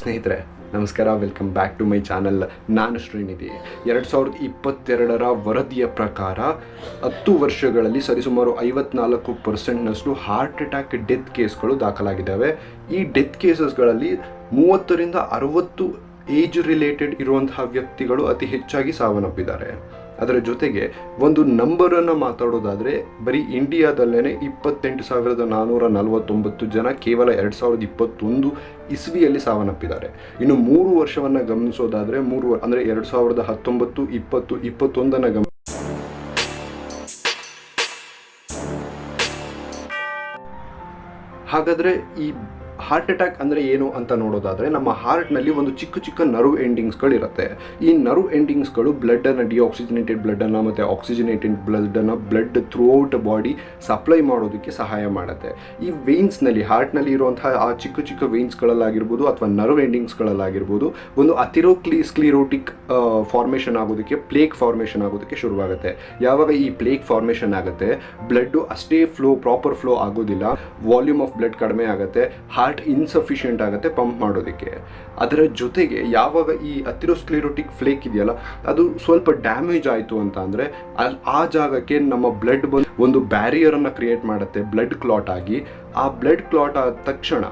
ಸ್ನೇಹಿತರೆ, ನಮಸ್ಕಾರ welcome back to my channel ನಾನು ಶ್ರೀನಿಧಿ. ಎರಡು ಸಾವಿರದ ಇಪ್ಪತ್ತೆರಡರ ವರದಿಯ ಪ್ರಕಾರ ಹತ್ತು ವರ್ಷಗಳಲ್ಲಿ ಸರಿಸುಮಾರು ಐವತ್ನಾಲ್ಕು ಪರ್ಸೆಂಟ್ನಷ್ಟು ಹಾರ್ಟ್ ಅಟ್ಯಾಕ್ ಡೆತ್ ಕೇಸ್ಗಳು ದಾಖಲಾಗಿದ್ದಾವೆ. ಈ ಡೆತ್ ಕೇಸಸ್ಗಳಲ್ಲಿ ಮೂವತ್ತರಿಂದ ಅರವತ್ತು ಏಜ್ ರಿಲೇಟೆಡ್ ಇರುವಂತಹ ವ್ಯಕ್ತಿಗಳು ಅತಿ ಹೆಚ್ಚಾಗಿ ಸಾವನ್ನಪ್ಪಿದ್ದಾರೆ. ಅದರ ಜೊತೆಗೆ ಒಂದು ನಂಬರನ್ನು ಮಾತಾಡೋದಾದರೆ ಬರೀ ಇಂಡಿಯಾದಲ್ಲೇ ಇಪ್ಪತ್ತೆಂಟು ಸಾವಿರದ ನಾನ್ನೂರ ನಲವತ್ತೊಂಬತ್ತು ಜನ ಕೇವಲ ಎರಡು ಸಾವಿರದ ಇಪ್ಪತ್ತೊಂದು ಇಸ್ವಿಯಲ್ಲಿ ಸಾವನ್ನಪ್ಪಿದ್ದಾರೆ. ಇನ್ನು ಮೂರು ವರ್ಷವನ್ನು ಗಮನಿಸೋದಾದರೆ ಮೂರು ಅಂದರೆ ಎರಡು ಸಾವಿರದ ಹತ್ತೊಂಬತ್ತು, ಇಪ್ಪತ್ತು, ಇಪ್ಪತ್ತೊಂದನ್ನು ಗಮನ ಹಾಗಾದರೆ ಈ ಹಾರ್ಟ್ ಅಟ್ಯಾಕ್ ಅಂದರೆ ಏನು ಅಂತ ನೋಡೋದಾದರೆ ನಮ್ಮ ಹಾರ್ಟ್ನಲ್ಲಿ ಒಂದು ಚಿಕ್ಕ ಚಿಕ್ಕ ನರ್ವ್ ಎಂಡಿಂಗ್ಸ್ಗಳು ಇರುತ್ತೆ ಈ ನರ್ವ್ ಎಂಡಿಂಗ್ಸ್ಗಳು ಬ್ಲಡ್ಡನ್ನು ಡಿಆಕ್ಸಿಜನೇಟೆಡ್ ಬ್ಲಡ್ಡನ್ನು ಮತ್ತು ಆಕ್ಸಿಜನೇಟೆಡ್ ಬ್ಲಡ್ಡನ್ನು blood throughout body supply ಮಾಡೋದಕ್ಕೆ ಸಹಾಯ ಮಾಡುತ್ತೆ. ಈ ವೇನ್ಸ್ನಲ್ಲಿ ಹಾರ್ಟ್ನಲ್ಲಿ ಇರುವಂತಹ ಆ ಚಿಕ್ಕ ಚಿಕ್ಕ ವೇನ್ಸ್ಗಳಲ್ಲಾಗಿರ್ಬೋದು ಅಥವಾ ನರ್ವ್ ಎಂಡಿಂಗ್ಸ್ಗಳಲ್ಲಾಗಿರ್ಬೋದು ಒಂದು ಅತಿರೋಕ್ಲಿ ಸ್ಕ್ಲಿರೋಟಿಕ್ ಫಾರ್ಮೇಷನ್ ಆಗೋದಕ್ಕೆ ಪ್ಲೇಕ್ ಫಾರ್ಮೇಷನ್ ಆಗೋದಕ್ಕೆ ಶುರುವಾಗುತ್ತೆ. ಯಾವಾಗ ಈ ಪ್ಲೇಕ್ ಫಾರ್ಮೇಷನ್ ಆಗುತ್ತೆ ಬ್ಲಡ್ಡು ಅಷ್ಟೇ ಫ್ಲೋ ಪ್ರಾಪರ್ ಫ್ಲೋ ಆಗೋದಿಲ್ಲ. ವಾಲ್ಯೂಮ್ ಆಫ್ ಬ್ಲಡ್ ಕಡಿಮೆ ಆಗುತ್ತೆ. ಹಾರ್ಟ್ ಇನ್ಸಫಿಷಿಯೆಂಟ್ ಆಗುತ್ತೆ ಪಂಪ್ ಮಾಡೋದಕ್ಕೆ. ಅದರ ಜೊತೆಗೆ ಯಾವಾಗ ಈ ಅತಿರೋಸ್ಕ್ಲಿರೋಟಿಕ್ ಫ್ಲೇಕ್ ಇದೆಯಲ್ಲ, ಅದು ಸ್ವಲ್ಪ ಡ್ಯಾಮೇಜ್ ಆಯಿತು ಅಂತ ಅಂದರೆ ಆ ಜಾಗಕ್ಕೆ ನಮ್ಮ ಬ್ಲಡ್ ಬಂದು ಒಂದು ಬ್ಯಾರಿಯರನ್ನು ಕ್ರಿಯೇಟ್ ಮಾಡುತ್ತೆ ಬ್ಲಡ್ ಕ್ಲಾಟ್ ಆಗಿ. ಆ ಬ್ಲಡ್ ಕ್ಲಾಟ್ ಆದ ತಕ್ಷಣ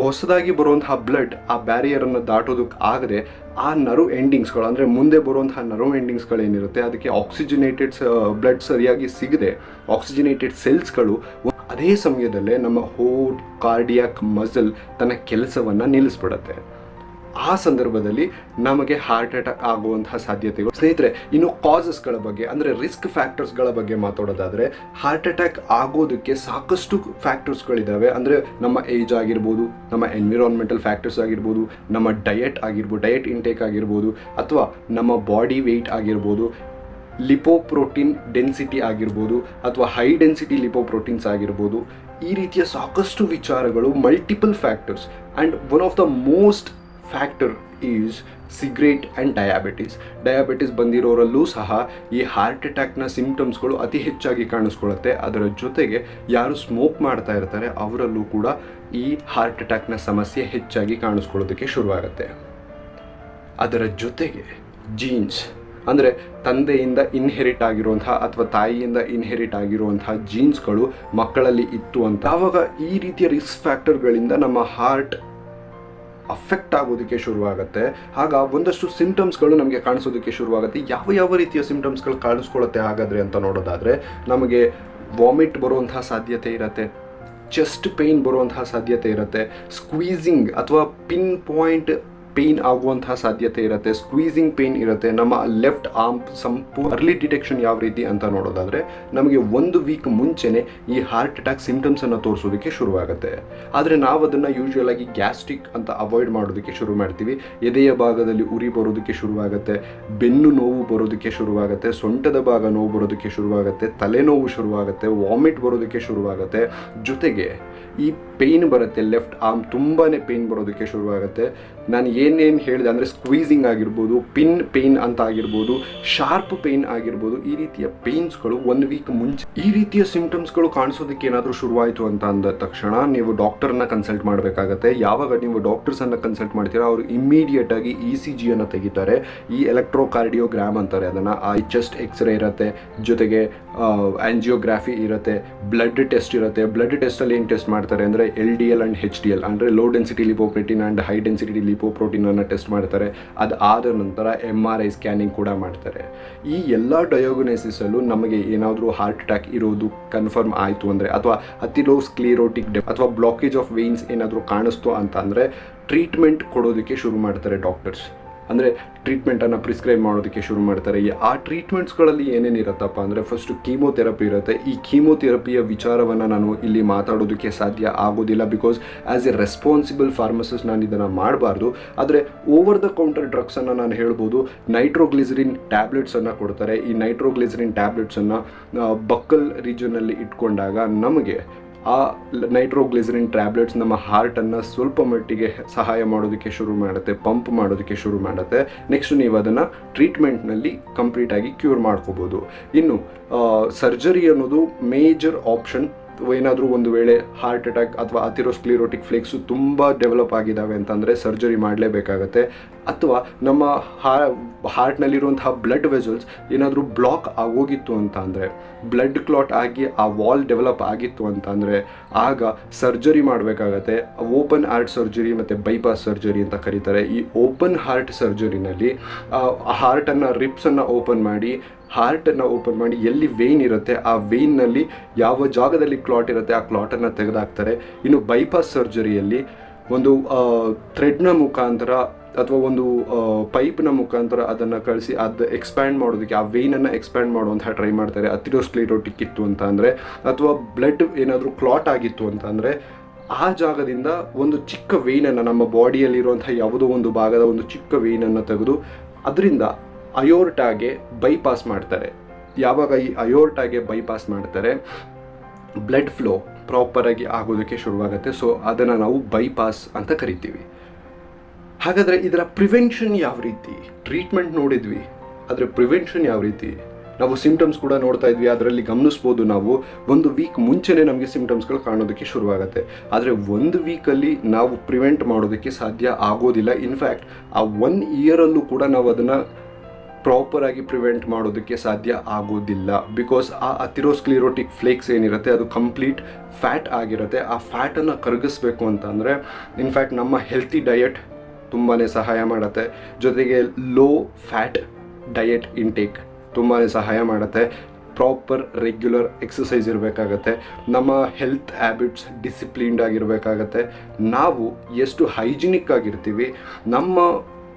ಹೊಸದಾಗಿ ಬರುವಂತಹ ಬ್ಲಡ್ ಆ ಬ್ಯಾರಿಯರನ್ನು ದಾಟೋದಕ್ಕೆ ಆಗದೆ ಆ ನರು ಎಂಡಿಂಗ್ಸ್ಗಳು ಅಂದರೆ ಮುಂದೆ ಬರುವಂತಹ ನರು ಎಂಡಿಂಗ್ಸ್ಗಳೇನಿರುತ್ತೆ ಅದಕ್ಕೆ ಆಕ್ಸಿಜನೇಟೆಡ್ ಬ್ಲಡ್ ಸರಿಯಾಗಿ ಸಿಗದೆ ಆಕ್ಸಿಜನೇಟೆಡ್ ಸೆಲ್ಸ್ಗಳು ಅದೇ ಸಮಯದಲ್ಲೇ ನಮ್ಮ ಹೋಟ್ ಕಾರ್ಡಿಯಾಕ್ ಮಸಲ್ ತನ್ನ ಕೆಲಸವನ್ನು ನಿಲ್ಲಿಸ್ಬಿಡತ್ತೆ. ಆ ಸಂದರ್ಭದಲ್ಲಿ ನಮಗೆ ಹಾರ್ಟ್ ಅಟ್ಯಾಕ್ ಆಗುವಂತಹ ಸಾಧ್ಯತೆಗಳು. ಸ್ನೇಹಿತರೆ, ಇನ್ನು ಕಾಸಸ್ಗಳ ಬಗ್ಗೆ, ಅಂದರೆ ರಿಸ್ಕ್ ಫ್ಯಾಕ್ಟರ್ಸ್ಗಳ ಬಗ್ಗೆ ಮಾತಾಡೋದಾದರೆ, ಹಾರ್ಟ್ ಅಟ್ಯಾಕ್ ಆಗೋದಕ್ಕೆ ಸಾಕಷ್ಟು ಫ್ಯಾಕ್ಟರ್ಸ್ಗಳಿದ್ದಾವೆ ಅಂದರೆ ನಮ್ಮ ಏಜ್ ಆಗಿರ್ಬೋದು, ನಮ್ಮ ಎನ್ವಿರಾನ್ಮೆಂಟಲ್ ಫ್ಯಾಕ್ಟರ್ಸ್ ಆಗಿರ್ಬೋದು, ನಮ್ಮ ಡಯಟ್ ಆಗಿರ್ಬೋದು ಡಯಟ್ ಇಂಟೇಕ್ ಆಗಿರ್ಬೋದು, ಅಥವಾ ನಮ್ಮ ಬಾಡಿ ವೆಯ್ಟ್ ಆಗಿರ್ಬೋದು ಲಿಪೋಪ್ರೋಟೀನ್ ಡೆನ್ಸಿಟಿ ಆಗಿರ್ಬೋದು ಅಥವಾ ಹೈ ಡೆನ್ಸಿಟಿ ಲಿಪೋಪ್ರೋಟೀನ್ಸ್ ಆಗಿರ್ಬೋದು, ಈ ರೀತಿಯ ಸಾಕಷ್ಟು ವಿಚಾರಗಳು multiple factors and one of the most factor is cigarette and diabetes diabetes ಬಂದಿರೋರಲ್ಲೂ ಸಹ ಈ ಹಾರ್ಟ್ ಅಟ್ಯಾಕ್ನ ಸಿಂಪ್ಟಮ್ಸ್ಗಳು ಅತಿ ಹೆಚ್ಚಾಗಿ ಕಾಣಿಸ್ಕೊಳ್ಳುತ್ತೆ. ಅದರ ಜೊತೆಗೆ ಯಾರು ಸ್ಮೋಕ್ ಮಾಡ್ತಾ ಇರ್ತಾರೆ, ಅವರಲ್ಲೂ ಕೂಡ ಈ ಹಾರ್ಟ್ ಅಟ್ಯಾಕ್ನ ಸಮಸ್ಯೆ ಹೆಚ್ಚಾಗಿ ಕಾಣಿಸ್ಕೊಳ್ಳೋದಕ್ಕೆ ಶುರುವಾಗುತ್ತೆ. ಅದರ ಜೊತೆಗೆ ಜೀನ್ಸ್ ಅಂದರೆ ತಂದೆಯಿಂದ ಇನ್ಹೆರಿಟ್ ಆಗಿರುವಂತಹ ಅಥವಾ ತಾಯಿಯಿಂದ ಇನ್ಹೆರಿಟ್ ಆಗಿರುವಂತಹ ಜೀನ್ಸ್ಗಳು ಮಕ್ಕಳಲ್ಲಿ ಇತ್ತು ಅಂತ. ಆವಾಗ ಈ ರೀತಿಯ ರಿಸ್ಕ್ ಫ್ಯಾಕ್ಟರ್ಗಳಿಂದ ನಮ್ಮ ಹಾರ್ಟ್ ಅಫೆಕ್ಟ್ ಆಗೋದಕ್ಕೆ ಶುರುವಾಗುತ್ತೆ. ಆಗ ಒಂದಷ್ಟು ಸಿಂಟಮ್ಸ್ಗಳು ನಮಗೆ ಕಾಣಿಸೋದಕ್ಕೆ ಶುರುವಾಗುತ್ತೆ. ಯಾವ ಯಾವ ರೀತಿಯ ಸಿಂಟಮ್ಸ್ಗಳು ಕಾಣಿಸ್ಕೊಳ್ಳುತ್ತೆ ಹಾಗಾದರೆ ಅಂತ ನೋಡೋದಾದರೆ ನಮಗೆ ವಾಮಿಟ್ ಬರುವಂತಹ ಸಾಧ್ಯತೆ ಇರುತ್ತೆ. ಚೆಸ್ಟ್ ಪೇಯ್ನ್ ಬರುವಂತಹ ಸಾಧ್ಯತೆ ಇರುತ್ತೆ. ಸ್ಕ್ವೀಸಿಂಗ್ ಅಥವಾ ಪಿನ್ ಪಾಯಿಂಟ್ ಪೇಯ್ನ್ ಆಗುವಂತಹ ಸಾಧ್ಯತೆ ಇರುತ್ತೆ. ಸ್ಕ್ವೀಸಿಂಗ್ ಪೇಯ್ನ್ ಇರುತ್ತೆ. ನಮ್ಮ ಲೆಫ್ಟ್ ಆರ್ಮ್ ಸಂಪೂ ಅರ್ಲಿ ಡಿಟೆಕ್ಷನ್ ಯಾವ ರೀತಿ ಅಂತ ನೋಡೋದಾದರೆ, ನಮಗೆ ಒಂದು ವೀಕ್ ಮುಂಚೆನೆ ಈ ಹಾರ್ಟ್ ಅಟ್ಯಾಕ್ ಸಿಂಪ್ಟಮ್ಸನ್ನು ತೋರಿಸೋದಕ್ಕೆ ಶುರುವಾಗುತ್ತೆ. ಆದರೆ ನಾವು ಅದನ್ನು ಯೂಶುವಲ್ ಆಗಿ ಗ್ಯಾಸ್ಟ್ರಿಕ್ ಅಂತ ಅವಾಯ್ಡ್ ಮಾಡೋದಕ್ಕೆ ಶುರು ಮಾಡ್ತೀವಿ. ಎದೆಯ ಭಾಗದಲ್ಲಿ ಉರಿ ಬರೋದಕ್ಕೆ ಶುರುವಾಗುತ್ತೆ. ಬೆನ್ನು ನೋವು ಬರೋದಕ್ಕೆ ಶುರುವಾಗುತ್ತೆ. ಸೊಂಟದ ಭಾಗ ನೋವು ಬರೋದಕ್ಕೆ ಶುರುವಾಗುತ್ತೆ. ತಲೆನೋವು ಶುರುವಾಗುತ್ತೆ. ವಾಮಿಟ್ ಬರೋದಕ್ಕೆ ಶುರುವಾಗುತ್ತೆ. ಜೊತೆಗೆ ಈ ಪೇಯ್ನ್ ಬರುತ್ತೆ ಲೆಫ್ಟ್ ಆರ್ಮ್ ತುಂಬಾ ಪೇಯ್ನ್ ಬರೋದಕ್ಕೆ ಶುರುವಾಗುತ್ತೆ. ನಾನು ಏನೇನು ಹೇಳಿದೆ ಅಂದರೆ ಸ್ಕ್ವೀಸಿಂಗ್ ಆಗಿರ್ಬೋದು ಪಿನ್ ಪೇಯ್ನ್ ಅಂತ ಆಗಿರ್ಬೋದು ಶಾರ್ಪ್ ಪೇಯ್ನ್ ಆಗಿರ್ಬೋದು, ಈ ರೀತಿಯ ಪೇಯ್ನ್ಸ್ಗಳು ಒನ್ ವೀಕ್ ಮುಂಚೆ. ಈ ರೀತಿಯ ಸಿಂಪ್ಟಮ್ಸ್ಗಳು ಕಾಣಿಸೋದಕ್ಕೆ ಏನಾದರೂ ಶುರುವಾಯಿತು ಅಂತ ಅಂದ ತಕ್ಷಣ ನೀವು ಡಾಕ್ಟರ್ನ ಕನ್ಸಲ್ಟ್ ಮಾಡಬೇಕಾಗತ್ತೆ. ಯಾವಾಗ ನೀವು ಡಾಕ್ಟರ್ಸನ್ನು ಕನ್ಸಲ್ಟ್ ಮಾಡ್ತೀರಾ, ಅವರು ಇಮ್ಮಿಡಿಯೇಟಾಗಿ ಇ ಸಿ ಜಿಯನ್ನು ತೆಗಿತಾರೆ. ಈ ಎಲೆಕ್ಟ್ರೋಕಾರ್ಡಿಯೋಗ್ರಾಮ್ ಅಂತಾರೆ ಅದನ್ನು. ಆ ಚೆಸ್ಟ್ ಎಕ್ಸ್ರೇ ಇರುತ್ತೆ, ಜೊತೆಗೆ ಆ್ಯಂಜಿಯೋಗ್ರಾಫಿ ಇರುತ್ತೆ ಬ್ಲಡ್ ಟೆಸ್ಟ್ ಇರುತ್ತೆ. ಬ್ಲಡ್ ಟೆಸ್ಟಲ್ಲಿ ಏನು ಟೆಸ್ಟ್ ಮಾಡ್ತಾರೆ ಅಂದರೆ L D L and H D L ಅಂದರೆ low density lipoprotein and high density ಲಿಪೋಪ್ರೋಟೀನನ್ನು test ಮಾಡ್ತಾರೆ. ಅದು ಆದ ನಂತರ ಎಂ ಆರ್ ಐ ಸ್ಕ್ಯಾನಿಂಗ್ ಕೂಡ ಮಾಡ್ತಾರೆ. ಈ ಎಲ್ಲ ಡಯೋಗನೈಸಿಸಲ್ಲೂ ನಮಗೆ ಏನಾದರೂ ಹಾರ್ಟ್ ಅಟ್ಯಾಕ್ ಇರೋದು ಕನ್ಫರ್ಮ್ ಆಯಿತು ಅಂದರೆ, ಅಥವಾ ಅತಿಲೋ ಸ್ಕ್ಲೀರೋಟಿಕ್ ಡೆ ಅಥವಾ ಬ್ಲಾಕೇಜ್ ಆಫ್ ವೇನ್ಸ್ ಏನಾದರೂ ಕಾಣಿಸ್ತು ಅಂತ ಅಂದರೆ ಟ್ರೀಟ್ಮೆಂಟ್ ಕೊಡೋದಕ್ಕೆ ಶುರು ಮಾಡ್ತಾರೆ ಡಾಕ್ಟರ್ಸ್ ಅಂದರೆ ಟ್ರೀಟ್ಮೆಂಟನ್ನು ಪ್ರಿಸ್ಕ್ರೈಬ್ ಮಾಡೋದಕ್ಕೆ ಶುರು ಮಾಡ್ತಾರೆ. ಆ ಟ್ರೀಟ್ಮೆಂಟ್ಸ್ಗಳಲ್ಲಿ ಏನೇನಿರುತ್ತಪ್ಪ ಅಂದರೆ ಫಸ್ಟು ಕೀಮೋಥೆರಪಿ ಇರುತ್ತೆ. ಈ ಕೀಮೋಥೆರಪಿಯ ವಿಚಾರವನ್ನು ನಾನು ಇಲ್ಲಿ ಮಾತಾಡೋದಕ್ಕೆ ಸಾಧ್ಯ ಆಗೋದಿಲ್ಲ because as a responsible pharmacist ನಾನು ಇದನ್ನು ಮಾಡಬಾರ್ದು. ಆದರೆ ಓವರ್ ದ ಕೌಂಟರ್ ಡ್ರಗ್ಸನ್ನು ನಾನು ಹೇಳ್ಬೋದು. ನೈಟ್ರೋಗ್ಲಿಸರಿನ್ ಟ್ಯಾಬ್ಲೆಟ್ಸನ್ನು ಕೊಡ್ತಾರೆ. ಈ ನೈಟ್ರೋಗ್ಲಿಸರಿನ್ ಟ್ಯಾಬ್ಲೆಟ್ಸನ್ನು ಬಕ್ಕಲ್ ರೀಜನಲ್ಲಿ ಇಟ್ಕೊಂಡಾಗ ನಮಗೆ ಆ ನೈಟ್ರೋಗ್ಲಿಸರಿನ್ ಟ್ಯಾಬ್ಲೆಟ್ಸ್ ನಮ್ಮ ಹಾರ್ಟನ್ನು ಸ್ವಲ್ಪ ಮಟ್ಟಿಗೆ ಸಹಾಯ ಮಾಡೋದಕ್ಕೆ ಶುರು ಮಾಡುತ್ತೆ, ಪಂಪ್ ಮಾಡೋದಕ್ಕೆ ಶುರು ಮಾಡುತ್ತೆ. ನೆಕ್ಸ್ಟ್ ನೀವು ಅದನ್ನು ಟ್ರೀಟ್ಮೆಂಟ್ನಲ್ಲಿ ಕಂಪ್ಲೀಟಾಗಿ ಕ್ಯೂರ್ ಮಾಡ್ಕೋಬೋದು. ಇನ್ನು ಸರ್ಜರಿ ಅನ್ನೋದು ಮೇಜರ್ ಆಪ್ಷನ್ ಏನಾದರೂ ಒಂದು ವೇಳೆ ಹಾರ್ಟ್ ಅಟ್ಯಾಕ್ ಅಥವಾ ಅಥಿರೋಸ್ಕ್ಲಿರೋಟಿಕ್ ಫ್ಲೇಕ್ಸು ತುಂಬ ಡೆವಲಪ್ ಆಗಿದ್ದಾವೆ ಅಂತಂದರೆ ಸರ್ಜರಿ ಮಾಡಲೇಬೇಕಾಗತ್ತೆ. ಅಥವಾ ನಮ್ಮ ಹಾರ್ಟ್ನಲ್ಲಿರುವಂತಹ ಬ್ಲಡ್ ವೆಸಲ್ಸ್ ಏನಾದರೂ ಬ್ಲಾಕ್ ಆಗೋಗಿತ್ತು ಅಂತ ಅಂದರೆ ಬ್ಲಡ್ ಕ್ಲಾಟ್ ಆಗಿ ಆ ವಾಲ್ ಡೆವಲಪ್ ಆಗಿತ್ತು ಅಂತ ಅಂದರೆ ಆಗ ಸರ್ಜರಿ ಮಾಡಬೇಕಾಗತ್ತೆ. ಓಪನ್ ಹಾರ್ಟ್ ಸರ್ಜರಿ ಮತ್ತು ಬೈಪಾಸ್ ಸರ್ಜರಿ ಅಂತ ಕರೀತಾರೆ. ಈ ಓಪನ್ ಹಾರ್ಟ್ ಸರ್ಜರಿನಲ್ಲಿ ಹಾರ್ಟನ್ನು ರಿಪ್ಸನ್ನು ಓಪನ್ ಮಾಡಿ ಹಾರ್ಟನ್ನು ಓಪನ್ ಮಾಡಿ ಎಲ್ಲಿ ವೇನ್ ಇರುತ್ತೆ, ಆ ವೇನ್ನಲ್ಲಿ ಯಾವ ಜಾಗದಲ್ಲಿ ಕ್ಲಾಟ್ ಇರುತ್ತೆ, ಆ ಕ್ಲಾಟನ್ನು ತೆಗೆದಾಕ್ತಾರೆ. ಇನ್ನು ಬೈಪಾಸ್ ಸರ್ಜರಿಯಲ್ಲಿ ಒಂದು ಥ್ರೆಡ್ನ ಮುಖಾಂತರ ಅಥವಾ ಒಂದು ಪೈಪ್ನ ಮುಖಾಂತರ ಅದನ್ನು ಕಳಿಸಿ, ಅದು ಎಕ್ಸ್ಪ್ಯಾಂಡ್ ಮಾಡೋದಕ್ಕೆ, ಆ ವೇನನ್ನು ಎಕ್ಸ್ಪ್ಯಾಂಡ್ ಮಾಡುವಂತಹ ಟ್ರೈ ಮಾಡ್ತಾರೆ. ಅಥಿರೋಸ್ಕ್ಲಿರೋಟಿಕ್ ಇತ್ತು ಅಂತ ಅಂದರೆ, ಅಥವಾ ಬ್ಲಡ್ ಏನಾದರೂ ಕ್ಲಾಟ್ ಆಗಿತ್ತು ಅಂತ ಅಂದರೆ, ಆ ಜಾಗದಿಂದ ಒಂದು ಚಿಕ್ಕ ವೇನನ್ನು ನಮ್ಮ ಬಾಡಿಯಲ್ಲಿರುವಂಥ ಯಾವುದೋ ಒಂದು ಭಾಗದ ಒಂದು ಚಿಕ್ಕ ವೇನನ್ನು ತೆಗೆದು, ಅದರಿಂದ ಅಯೋರ್ಟಾಗೆ ಬೈಪಾಸ್ ಮಾಡ್ತಾರೆ. ಯಾವಾಗ ಈ ಅಯೋರ್ಟಾಗೆ ಬೈಪಾಸ್ ಮಾಡ್ತಾರೆ, ಬ್ಲಡ್ ಫ್ಲೋ ಪ್ರಾಪರಾಗಿ ಆಗೋದಕ್ಕೆ ಶುರುವಾಗುತ್ತೆ. ಸೊ, ಅದನ್ನು ನಾವು ಬೈಪಾಸ್ ಅಂತ ಕರಿತೀವಿ. ಹಾಗಾದರೆ ಇದರ ಪ್ರಿವೆನ್ಷನ್ ಯಾವ ರೀತಿ? ಟ್ರೀಟ್ಮೆಂಟ್ ನೋಡಿದ್ವಿ. ಆದರೆ ಪ್ರಿವೆನ್ಷನ್ ಯಾವ ರೀತಿ? ನಾವು ಸಿಂಪ್ಟಮ್ಸ್ ಕೂಡ ನೋಡ್ತಾ ಇದ್ವಿ. ಅದರಲ್ಲಿ ಗಮನಿಸ್ಬೋದು ನಾವು, ಒಂದು ವೀಕ್ ಮುಂಚೆನೇ ನಮಗೆ ಸಿಂಪ್ಟಮ್ಸ್ಗಳು ಕಾಣೋದಕ್ಕೆ ಶುರುವಾಗುತ್ತೆ. ಆದರೆ ಒಂದು ವೀಕಲ್ಲಿ ನಾವು ಪ್ರಿವೆಂಟ್ ಮಾಡೋದಕ್ಕೆ ಸಾಧ್ಯ ಆಗೋದಿಲ್ಲ. ಇನ್ಫ್ಯಾಕ್ಟ್, ಆ ಒನ್ ಇಯರಲ್ಲೂ ಕೂಡ ನಾವು ಅದನ್ನು ಪ್ರಾಪರಾಗಿ ಪ್ರಿವೆಂಟ್ ಮಾಡೋದಕ್ಕೆ ಸಾಧ್ಯ ಆಗೋದಿಲ್ಲ. ಬಿಕಾಸ್ ಆ ಅಥಿರೋಸ್ಕ್ಲಿರೋಟಿಕ್ ಫ್ಲೇಕ್ಸ್ ಏನಿರುತ್ತೆ, ಅದು ಕಂಪ್ಲೀಟ್ ಫ್ಯಾಟ್ ಆಗಿರುತ್ತೆ. ಆ ಫ್ಯಾಟನ್ನು ಕರಗಿಸ್ಬೇಕು ಅಂತಂದರೆ ಇನ್ಫ್ಯಾಕ್ಟ್ ನಮ್ಮ ಹೆಲ್ತಿ ಡಯಟ್ ತುಂಬಾ ಸಹಾಯ ಮಾಡುತ್ತೆ. ಜೊತೆಗೆ ಲೋ ಫ್ಯಾಟ್ ಡಯಟ್ ಇಂಟೇಕ್ ತುಂಬಾ ಸಹಾಯ ಮಾಡುತ್ತೆ. ಪ್ರಾಪರ್ ರೆಗ್ಯುಲರ್ ಎಕ್ಸಸೈಸ್ ಇರಬೇಕಾಗತ್ತೆ. ನಮ್ಮ ಹೆಲ್ತ್ ಹ್ಯಾಬಿಟ್ಸ್ ಡಿಸಿಪ್ಲೀನ್ಡ್ ಆಗಿರಬೇಕಾಗತ್ತೆ. ನಾವು ಎಷ್ಟು ಹೈಜಿನಿಕ್ ಆಗಿರ್ತೀವಿ, ನಮ್ಮ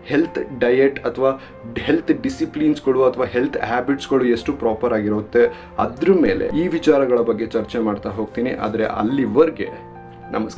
ಹೆಲ್ತ್ ಡಯೆಟ್ ಅಥವಾ ಹೆಲ್ತ್ ಡಿಸಿಪ್ಲಿನ್ಸ್ಗಳು ಅಥವಾ ಹೆಲ್ತ್ ಹ್ಯಾಬಿಟ್ಸ್ಗಳು ಎಷ್ಟು ಪ್ರಾಪರ್ ಆಗಿರುತ್ತೆ, ಅದ್ರ ಮೇಲೆ ಈ ವಿಚಾರಗಳ ಬಗ್ಗೆ ಚರ್ಚೆ ಮಾಡ್ತಾ ಹೋಗ್ತೀನಿ. ಆದರೆ ಅಲ್ಲಿವರೆಗೆ ನಮಸ್ಕಾರ.